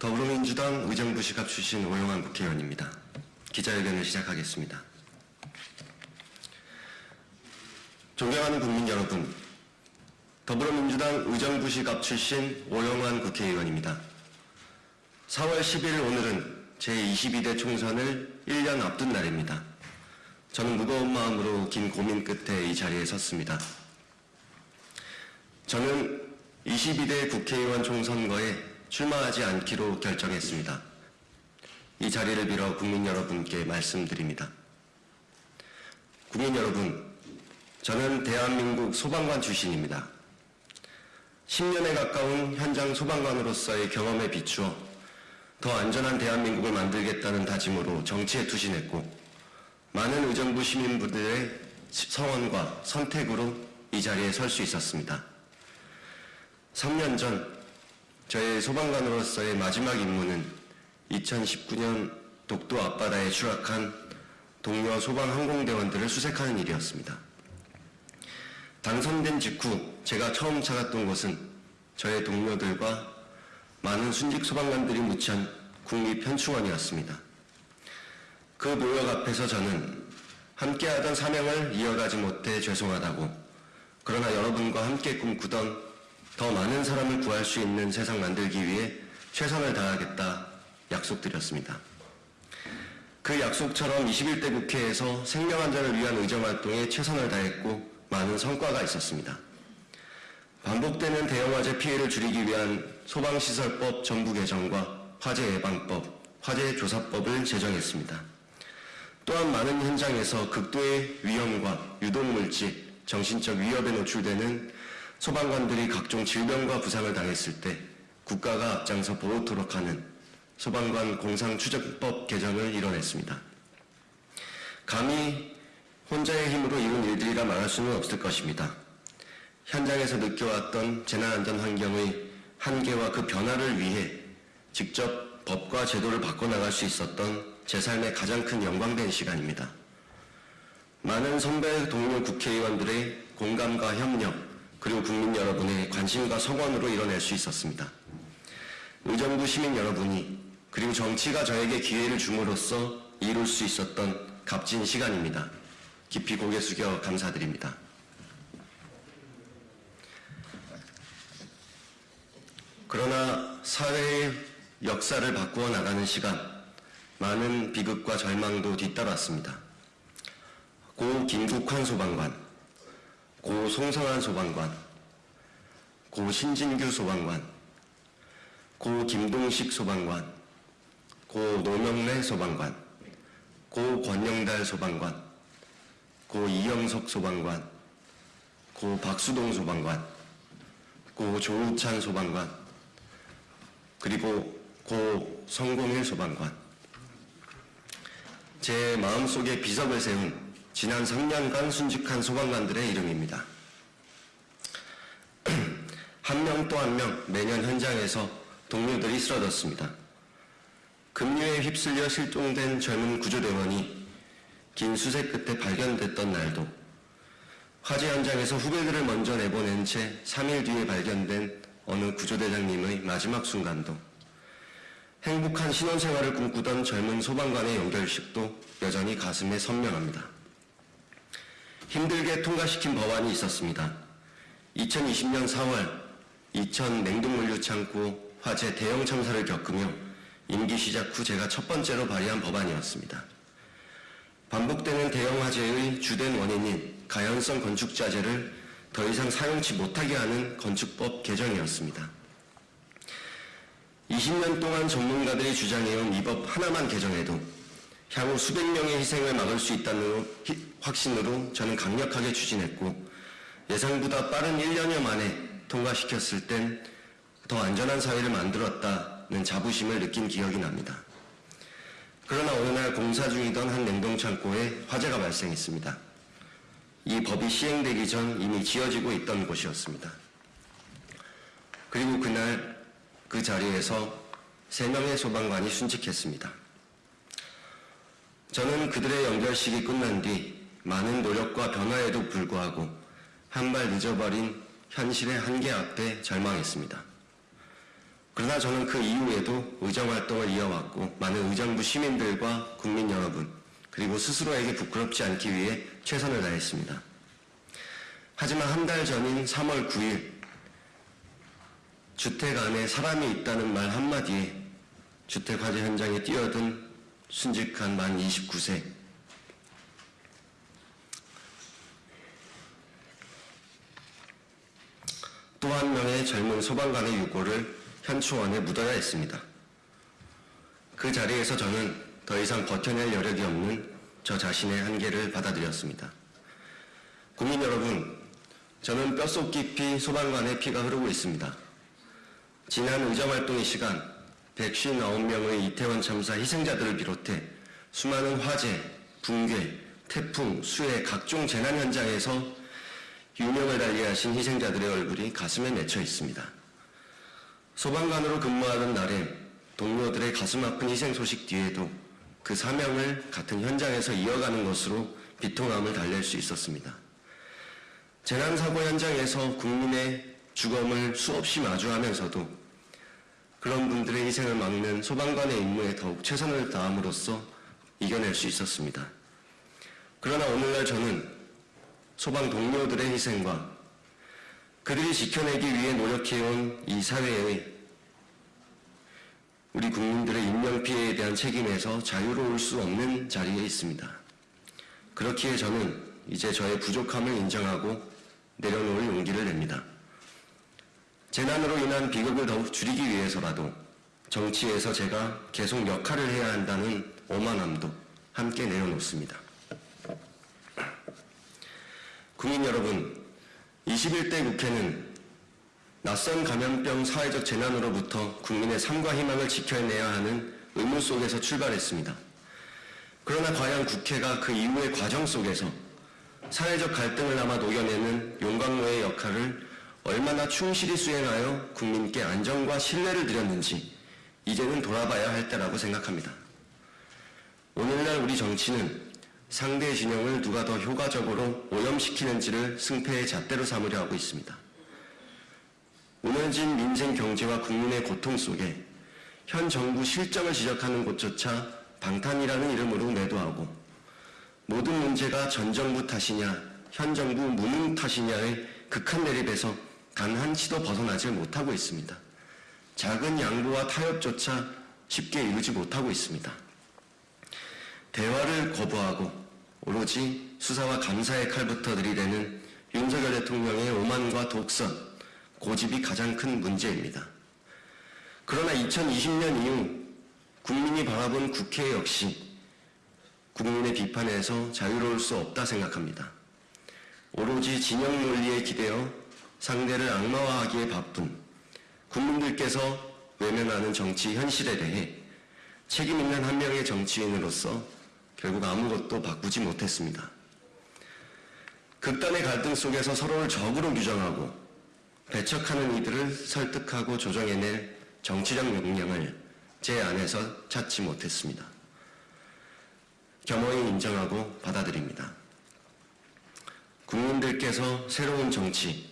더불어민주당 의정부 시갑 출신 오영환 국회의원입니다. 기자회견을 시작하겠습니다. 존경하는 국민 여러분, 더불어민주당 의정부 시갑 출신 오영환 국회의원입니다. 4월 10일 오늘은 제22대 총선을 1년 앞둔 날입니다. 저는 무거운 마음으로 긴 고민 끝에 이 자리에 섰습니다. 저는 22대 국회의원 총선거에 출마하지 않기로 결정했습니다. 이 자리를 빌어 국민 여러분께 말씀드립니다. 국민 여러분, 저는 대한민국 소방관 출신입니다. 10년에 가까운 현장 소방관으로서의 경험에 비추어 더 안전한 대한민국을 만들겠다는 다짐으로 정치에 투신했고 많은 의정부 시민분들의 성원과 선택으로 이 자리에 설 수 있었습니다. 3년 전 저의 소방관으로서의 마지막 임무는 2019년 독도 앞바다에 추락한 동료 소방 항공대원들을 수색하는 일이었습니다. 당선된 직후 제가 처음 찾았던 곳은 저의 동료들과 많은 순직 소방관들이 묻힌 국립현충원이었습니다. 그 노역 앞에서 저는 함께하던 사명을 이어가지 못해 죄송하다고 그러나 여러분과 함께 꿈꾸던 더 많은 사람을 구할 수 있는 세상 만들기 위해 최선을 다하겠다 약속드렸습니다. 그 약속처럼 21대 국회에서 생명안전을 위한 의정 활동에 최선을 다했고 많은 성과가 있었습니다. 반복되는 대형 화재 피해를 줄이기 위한 소방시설법 전부 개정과 화재 예방법, 화재 조사법을 제정했습니다. 또한 많은 현장에서 극도의 위험과 유독물질, 정신적 위협에 노출되는 소방관들이 각종 질병과 부상을 당했을 때 국가가 앞장서 보호토록 하는 소방관 공상추적법 개정을 이뤄냈습니다. 감히 혼자의 힘으로 이룬 일들이라 말할 수는 없을 것입니다. 현장에서 느껴왔던 재난안전 환경의 한계와 그 변화를 위해 직접 법과 제도를 바꿔나갈 수 있었던 제 삶의 가장 큰 영광된 시간입니다. 많은 선배 동료 국회의원들의 공감과 협력, 그리고 국민 여러분의 관심과 성원으로 이뤄낼 수 있었습니다. 의정부 시민 여러분이 그리고 정치가 저에게 기회를 줌으로써 이룰 수 있었던 값진 시간입니다. 깊이 고개 숙여 감사드립니다. 그러나 사회의 역사를 바꾸어 나가는 시간, 많은 비극과 절망도 뒤따랐습니다. 고 김국환 소방관, 고 송성한 소방관, 고 신진규 소방관, 고 김동식 소방관, 고 노명래 소방관, 고 권영달 소방관, 고 이영석 소방관, 고 박수동 소방관, 고 조우찬 소방관, 그리고 고 성공일 소방관. 제 마음속에 비석을 세운 지난 3년간 순직한 소방관들의 이름입니다. 한 명 또 한 명 매년 현장에서 동료들이 쓰러졌습니다. 급류에 휩쓸려 실종된 젊은 구조대원이 긴 수색 끝에 발견됐던 날도 화재 현장에서 후배들을 먼저 내보낸 채 3일 뒤에 발견된 어느 구조대장님의 마지막 순간도 행복한 신혼생활을 꿈꾸던 젊은 소방관의 연결식도 여전히 가슴에 선명합니다. 힘들게 통과시킨 법안이 있었습니다. 2020년 4월 이천 냉동물류 창고 화재 대형 참사를 겪으며 임기 시작 후 제가 첫 번째로 발의한 법안이었습니다. 반복되는 대형 화재의 주된 원인인 가연성 건축자재를 더 이상 사용치 못하게 하는 건축법 개정이었습니다. 20년 동안 전문가들이 주장해온 이 법 하나만 개정해도 향후 수백 명의 희생을 막을 수 있다는 확신으로 저는 강력하게 추진했고 예상보다 빠른 1년여 만에 통과시켰을 땐 더 안전한 사회를 만들었다는 자부심을 느낀 기억이 납니다. 그러나 어느 날 공사 중이던 한 냉동창고에 화재가 발생했습니다. 이 법이 시행되기 전 이미 지어지고 있던 곳이었습니다. 그리고 그날 그 자리에서 세 명의 소방관이 순직했습니다. 저는 그들의 연결식이 끝난 뒤 많은 노력과 변화에도 불구하고 한 발 늦어버린 현실의 한계 앞에 절망했습니다. 그러나 저는 그 이후에도 의정활동을 이어왔고 많은 의정부 시민들과 국민 여러분 그리고 스스로에게 부끄럽지 않기 위해 최선을 다했습니다. 하지만 한 달 전인 3월 9일 주택 안에 사람이 있다는 말 한마디에 주택 화재 현장에 뛰어든 순직한 만 29세 또 한 명의 젊은 소방관의 유고를 현충원에 묻어야 했습니다. 그 자리에서 저는 더 이상 버텨낼 여력이 없는 저 자신의 한계를 받아들였습니다. 국민 여러분, 저는 뼛속 깊이 소방관의 피가 흐르고 있습니다. 지난 의정활동의 시간 159명의 이태원 참사 희생자들을 비롯해 수많은 화재, 붕괴, 태풍, 수해 각종 재난 현장에서 유명을 달리하신 희생자들의 얼굴이 가슴에 맺혀 있습니다. 소방관으로 근무하던 날에 동료들의 가슴 아픈 희생 소식 뒤에도 그 사명을 같은 현장에서 이어가는 것으로 비통함을 달랠 수 있었습니다. 재난사고 현장에서 국민의 죽음을 수없이 마주하면서도 그런 분들의 희생을 막는 소방관의 임무에 더욱 최선을 다함으로써 이겨낼 수 있었습니다. 그러나 오늘날 저는 소방 동료들의 희생과 그들이 지켜내기 위해 노력해온 이 사회의 우리 국민들의 인명피해에 대한 책임에서 자유로울 수 없는 자리에 있습니다. 그렇기에 저는 이제 저의 부족함을 인정하고 내려놓을 용기를 냅니다. 재난으로 인한 비극을 더욱 줄이기 위해서라도 정치에서 제가 계속 역할을 해야 한다는 오만함도 함께 내려놓습니다. 국민 여러분, 21대 국회는 낯선 감염병 사회적 재난으로부터 국민의 삶과 희망을 지켜내야 하는 의무 속에서 출발했습니다. 그러나 과연 국회가 그 이후의 과정 속에서 사회적 갈등을 남아 녹여내는 용광로의 역할을 얼마나 충실히 수행하여 국민께 안정과 신뢰를 드렸는지 이제는 돌아봐야 할 때라고 생각합니다. 오늘날 우리 정치는 상대 진영을 누가 더 효과적으로 오염시키는지를 승패의 잣대로 삼으려 하고 있습니다. 무너진 민생 경제와 국민의 고통 속에 현 정부 실정을 지적하는 곳조차 방탄이라는 이름으로 매도하고 모든 문제가 전 정부 탓이냐 현 정부 무능 탓이냐의 극한 대립에서 단 한치도 벗어나지 못하고 있습니다. 작은 양보와 타협조차 쉽게 이루지 못하고 있습니다. 대화를 거부하고 오로지 수사와 감사의 칼부터 들이대는 윤석열 대통령의 오만과 독선, 고집이 가장 큰 문제입니다. 그러나 2020년 이후 국민이 바라본 국회 역시 국민의 비판에서 자유로울 수 없다 생각합니다. 오로지 진영 논리에 기대어 상대를 악마화하기에 바쁜 국민들께서 외면하는 정치 현실에 대해 책임 있는 한 명의 정치인으로서 결국 아무것도 바꾸지 못했습니다. 극단의 갈등 속에서 서로를 적으로 규정하고 배척하는 이들을 설득하고 조정해낼 정치적 역량을 제 안에서 찾지 못했습니다. 겸허히 인정하고 받아들입니다. 국민들께서 새로운 정치,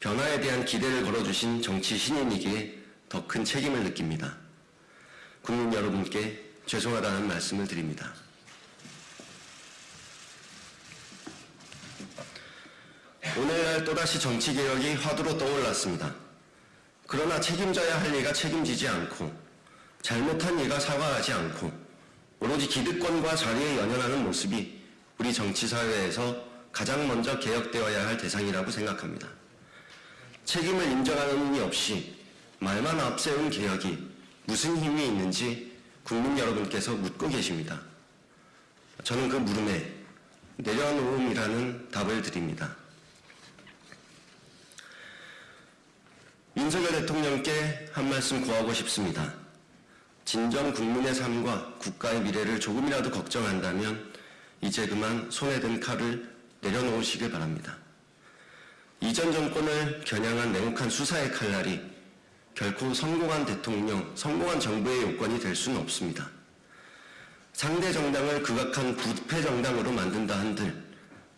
변화에 대한 기대를 걸어주신 정치 신인이기에 더 큰 책임을 느낍니다. 국민 여러분께 죄송하다는 말씀을 드립니다. 오늘날 또다시 정치개혁이 화두로 떠올랐습니다. 그러나 책임져야 할 이가 책임지지 않고 잘못한 이가 사과하지 않고 오로지 기득권과 자리에 연연하는 모습이 우리 정치사회에서 가장 먼저 개혁되어야 할 대상이라고 생각합니다. 책임을 인정하는 이 없이 말만 앞세운 개혁이 무슨 힘이 있는지 국민 여러분께서 묻고 계십니다. 저는 그 물음에 내려놓음이라는 답을 드립니다. 윤석열 대통령께 한 말씀 구하고 싶습니다. 진정 국민의 삶과 국가의 미래를 조금이라도 걱정한다면 이제 그만 손에 든 칼을 내려놓으시길 바랍니다. 이전 정권을 겨냥한 냉혹한 수사의 칼날이 결코 성공한 대통령, 성공한 정부의 요건이 될 수는 없습니다. 상대 정당을 극악한 부패 정당으로 만든다 한들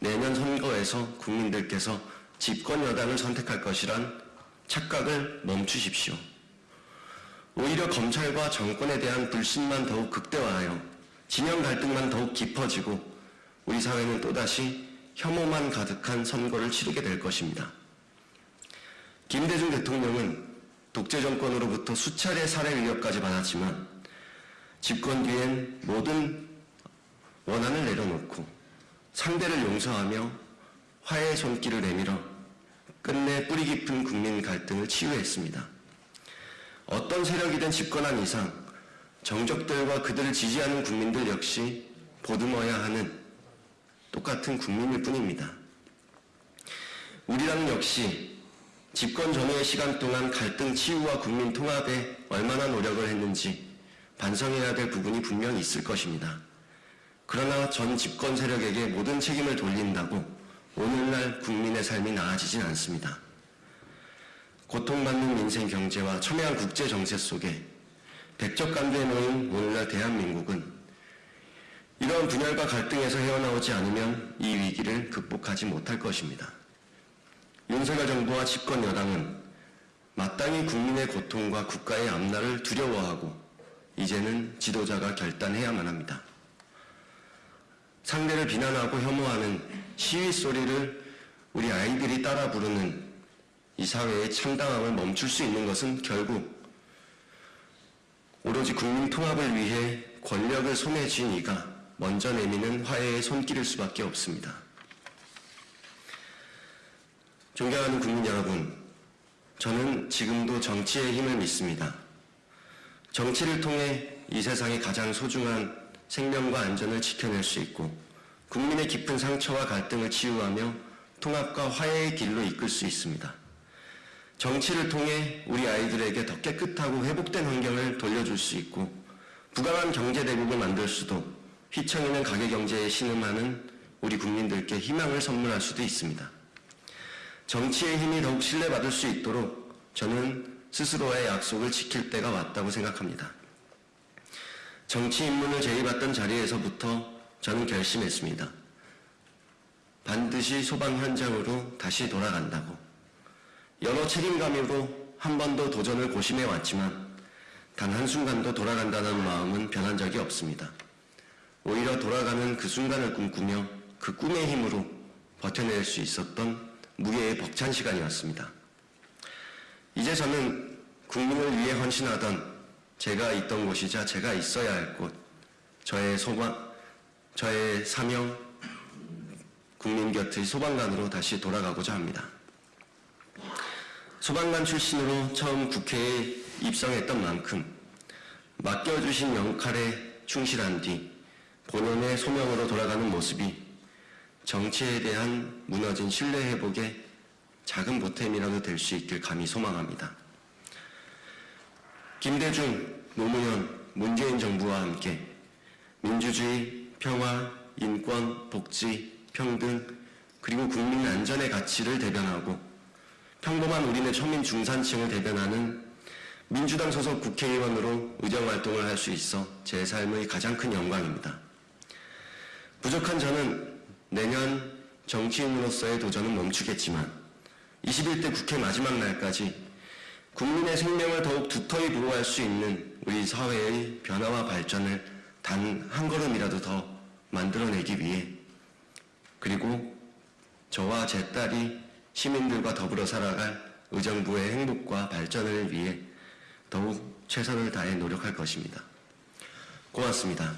내년 선거에서 국민들께서 집권 여당을 선택할 것이란 착각을 멈추십시오. 오히려 검찰과 정권에 대한 불신만 더욱 극대화하여 진영 갈등만 더욱 깊어지고 우리 사회는 또다시 혐오만 가득한 선거를 치르게 될 것입니다. 김대중 대통령은 독재 정권으로부터 수차례 살해 위협까지 받았지만 집권 뒤엔 모든 원한을 내려놓고 상대를 용서하며 화해의 손길을 내밀어 끝내 뿌리 깊은 국민 갈등을 치유했습니다. 어떤 세력이든 집권한 이상 정적들과 그들을 지지하는 국민들 역시 보듬어야 하는 똑같은 국민일 뿐입니다. 우리라는 역시 집권 전후의 시간 동안 갈등 치유와 국민 통합에 얼마나 노력을 했는지 반성해야 될 부분이 분명히 있을 것입니다. 그러나 전 집권 세력에게 모든 책임을 돌린다고 오늘날 국민의 삶이 나아지진 않습니다. 고통받는 민생 경제와 첨예한 국제 정세 속에 백적간두에 놓인 오늘날 대한민국은 이러한 분열과 갈등에서 헤어나오지 않으면 이 위기를 극복하지 못할 것입니다. 윤석열 정부와 집권 여당은 마땅히 국민의 고통과 국가의 앞날을 두려워하고 이제는 지도자가 결단해야만 합니다. 상대를 비난하고 혐오하는 시위 소리를 우리 아이들이 따라 부르는 이 사회의 참담함을 멈출 수 있는 것은 결국 오로지 국민 통합을 위해 권력을 손에 쥔 이가 먼저 내미는 화해의 손길일 수밖에 없습니다. 존경하는 국민 여러분, 저는 지금도 정치의 힘을 믿습니다. 정치를 통해 이 세상의 가장 소중한 생명과 안전을 지켜낼 수 있고 국민의 깊은 상처와 갈등을 치유하며 통합과 화해의 길로 이끌 수 있습니다. 정치를 통해 우리 아이들에게 더 깨끗하고 회복된 환경을 돌려줄 수 있고 부강한 경제 대국을 만들 수도 휘청이는 가계경제에 신음하는 우리 국민들께 희망을 선물할 수도 있습니다. 정치의 힘이 더욱 신뢰받을 수 있도록 저는 스스로의 약속을 지킬 때가 왔다고 생각합니다. 정치 입문을 제의받던 자리에서부터 저는 결심했습니다. 반드시 소방 현장으로 다시 돌아간다고. 여러 책임감으로 한 번도 도전을 고심해 왔지만 단 한순간도 돌아간다는 마음은 변한 적이 없습니다. 오히려 돌아가는 그 순간을 꿈꾸며 그 꿈의 힘으로 버텨낼 수 있었던 무게의 벅찬 시간이었습니다. 이제 저는 국민을 위해 헌신하던 제가 있던 곳이자 제가 있어야 할 곳, 저의 소방, 저의 사명, 국민 곁의 소방관으로 다시 돌아가고자 합니다. 소방관 출신으로 처음 국회에 입성했던 만큼 맡겨주신 역할에 충실한 뒤 본연의 소명으로 돌아가는 모습이 정치에 대한 무너진 신뢰 회복에 작은 보탬이라도 될 수 있길 감히 소망합니다. 김대중, 노무현, 문재인 정부와 함께 민주주의, 평화, 인권, 복지, 평등, 그리고 국민 안전의 가치를 대변하고 평범한 우리네 초민 중산층을 대변하는 민주당 소속 국회의원으로 의정 활동을 할 수 있어 제 삶의 가장 큰 영광입니다. 부족한 저는 내년 정치인으로서의 도전은 멈추겠지만 21대 국회 마지막 날까지 국민의 생명을 더욱 두터이 보호할 수 있는 우리 사회의 변화와 발전을 단 한 걸음이라도 더 만들어내기 위해 그리고 저와 제 딸이 시민들과 더불어 살아갈 의정부의 행복과 발전을 위해 더욱 최선을 다해 노력할 것입니다. 고맙습니다.